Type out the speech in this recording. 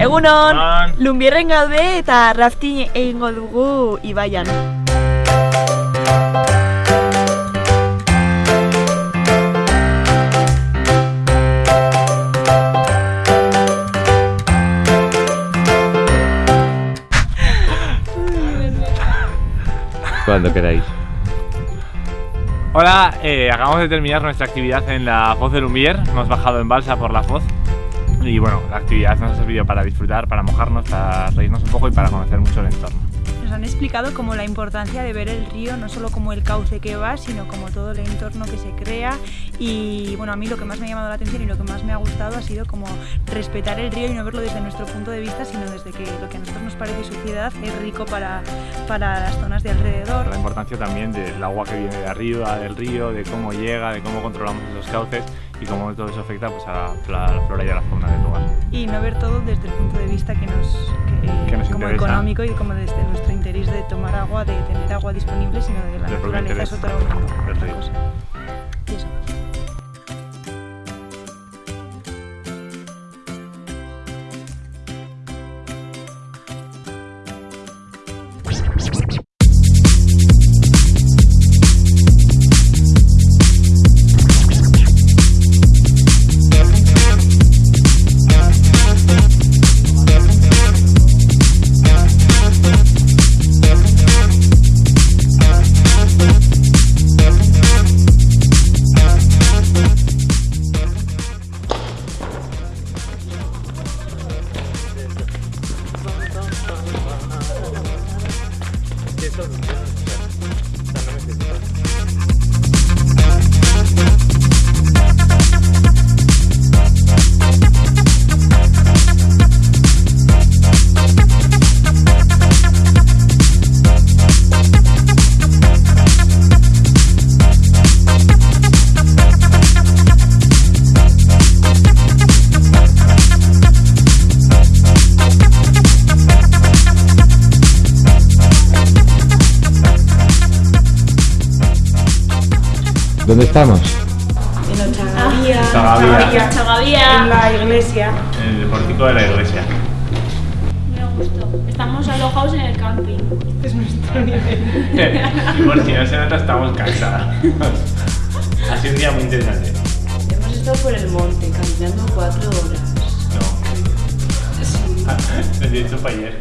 Egunon. Lumbierren gaude eta rafting egingo dugu Ibaian. Cuando queráis. Hola, eh, acabamos de terminar nuestra actividad en la Foz de Lumbier. Hemos bajado en balsa por la Foz. Y bueno, la actividad nos ha servido para disfrutar, para mojarnos, para reírnos un poco y para conocer mucho el entorno. Nos han explicado como la importancia de ver el río, no solo como el cauce que va, sino como todo el entorno que se crea. Y bueno, a mí lo que más me ha llamado la atención y lo que más me ha gustado ha sido como respetar el río y no verlo desde nuestro punto de vista, sino desde que lo que a nosotros nos parece suciedad es rico para, para las zonas de alrededor. La importancia también del agua que viene de arriba, del río, de cómo llega, de cómo controlamos esos cauces y cómo todo eso afecta pues, a la, a la flora y a la fauna del lugar. Y no ver todo desde el punto de vista que nos, que, Que nos como interesa. económico y como desde nuestro interés de tomar agua, de tener agua disponible, sino de la naturaleza es otra, cosa. Y eso. doesn't matter. Estamos? Zagabía, En la iglesia. en el pórtico de la iglesia. Me gustó. Estamos alojados en el camping. y por si no se nota, estamos cansados. ha sido un día muy interesante. Hemos estado por el monte caminando cuatro horas. No. De hecho, fue ayer.